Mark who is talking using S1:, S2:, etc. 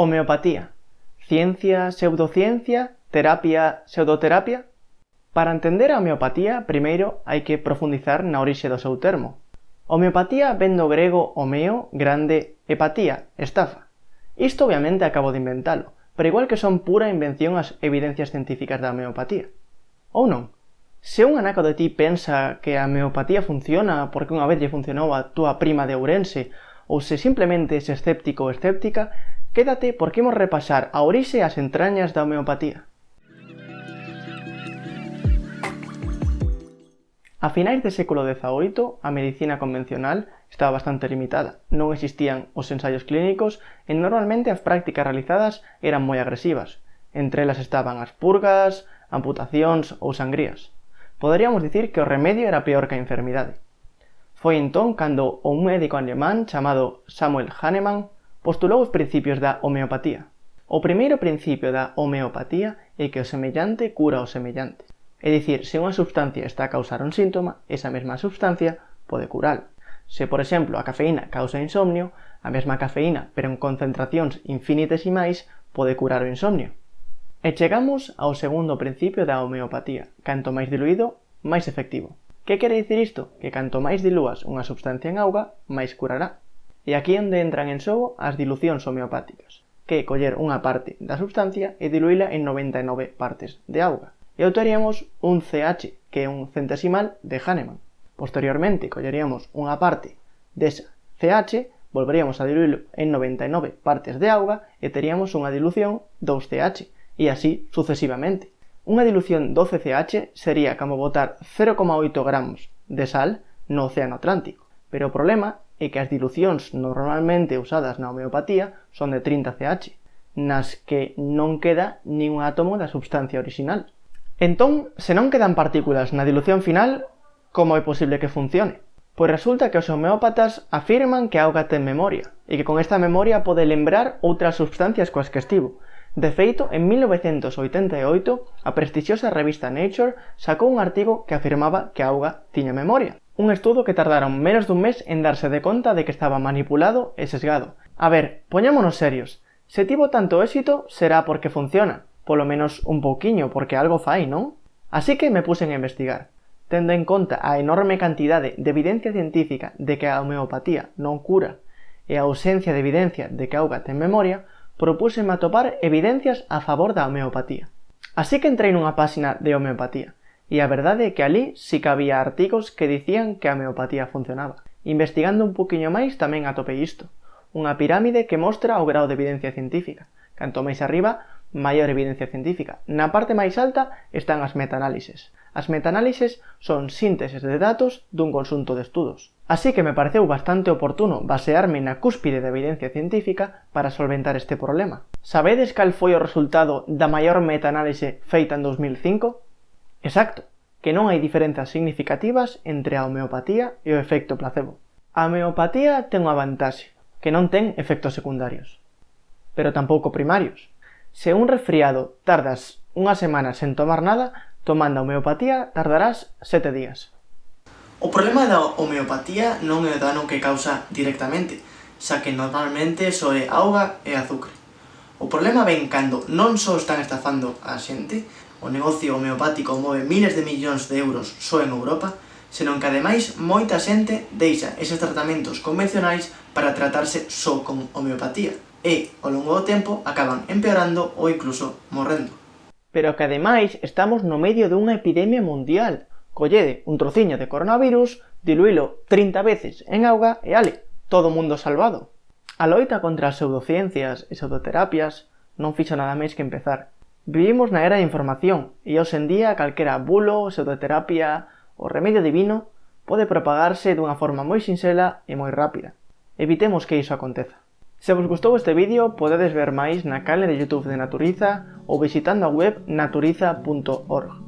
S1: Homeopatía. Ciencia, pseudociencia, terapia, pseudoterapia? Para entender a homeopatía, primeiro hai que profundizar na orixe do seu termo. Homeopatía vendo do grego homeo, grande, hepatía, estafa. Isto obviamente acabo de inventalo, pero igual que son pura invención as evidencias científicas da homeopatía. Ou non? Se un anaco de ti pensa que a homeopatía funciona porque unha vez lle funcionou a túa prima de Ourense, ou se simplemente es escéptico ou escéptica, Quédate porque imos repasar a orixe e as entrañas da homeopatía. A finais do século XVIII, a medicina convencional estaba bastante limitada. Non existían os ensaios clínicos e normalmente as prácticas realizadas eran moi agresivas. Entre elas estaban as purgas, amputacións ou sangrías. Poderíamos dicir que o remedio era peor que a enfermidade. Foi entón cando un médico alemán chamado Samuel Hahnemann postulou os principios da homeopatía. O primeiro principio da homeopatía é que o semellante cura o semellante. É dicir, se unha substancia está a causar un síntoma, esa mesma substancia pode curalo. Se, por exemplo, a cafeína causa insomnio, a mesma cafeína, pero en concentracións infinitesimais, pode curar o insomnio. E chegamos ao segundo principio da homeopatía. Canto máis diluído, máis efectivo. Que quere dicir isto? Que canto máis dilúas unha substancia en auga, máis curará. E aquí onde entran en xogo as dilucións homeopáticas, que é coller unha parte da substancia e diluíla en 99 partes de auga. E obteríamos un CH, que é un centesimal de Hahnemann. Posteriormente, colleríamos unha parte desa CH, volveríamos a diluílo en 99 partes de auga e teríamos unha dilución 2CH, e así sucesivamente. Unha dilución 12CH sería como botar 0,8 gramos de sal no Océano Atlántico, pero o problema e que as dilucións normalmente usadas na homeopatía son de 30CH, nas que non queda nin un átomo da substancia orixinal. Entón, se non quedan partículas na dilución final, como é posible que funcione? Pois resulta que os homeópatas afirman que a auga ten memoria, e que con esta memoria pode lembrar outras substancias coas que estivo. De feito, en 1988, a prestixiosa revista Nature sacou un artigo que afirmaba que a auga tiña memoria. Un estudo que tardaron menos dun mes en darse de conta de que estaba manipulado e sesgado. A ver, poñámonos serios. Se tivo tanto éxito, será porque funciona. Polo menos un pouquiño, porque algo fai, non? Así que me pusen a investigar. Tendo en conta a enorme cantidade de evidencia científica de que a homeopatía non cura e a ausencia de evidencia de que a auga ten memoria, propúseme atopar evidencias a favor da homeopatía. Así que entrei nunha páxina de homeopatía E a verdade é que ali sí que había artigos que dicían que a homeopatía funcionaba. Investigando un poquinho máis tamén atopei isto. Unha pirámide que mostra o grau de evidencia científica. Canto máis arriba, maior evidencia científica. Na parte máis alta están as metaanálises. As metaanálises son sínteses de datos dun consunto de estudos. Así que me pareceu bastante oportuno basearme na cúspide da evidencia científica para solventar este problema. Sabedes cal foi o resultado da maior metanálise feita en 2005? Exacto, que non hai diferenzas significativas entre a homeopatía e o efecto placebo. A homeopatía ten unha vantaxe, que non ten efectos secundarios, pero tampouco primarios. Se un resfriado tardas unha semana sen tomar nada, tomando a homeopatía tardarás sete días. O problema da homeopatía non é o dano que causa directamente, xa que normalmente só é auga e azúcar. O problema ven cando non só están estafando a xente, O negocio homeopático move miles de millóns de euros só en Europa, senón que ademais moita xente deixa eses tratamentos convencionais para tratarse só con homeopatía e, ao longo do tempo, acaban empeorando ou incluso morrendo. Pero que ademais estamos no medio dunha epidemia mundial. Collede un trociño de coronavirus, diluílo 30 veces en auga e ale, todo mundo salvado. A loita contra as pseudociencias e pseudoterapias non fixo nada máis que empezar. Vivimos na era da información e hoxe en día calquera bulo, pseudoterapia ou remedio divino pode propagarse dunha forma moi sinxela e moi rápida. Evitemos que iso aconteza. Se vos gustou este vídeo, podedes ver máis na canle de Youtube de Naturiza ou visitando a web naturiza.org.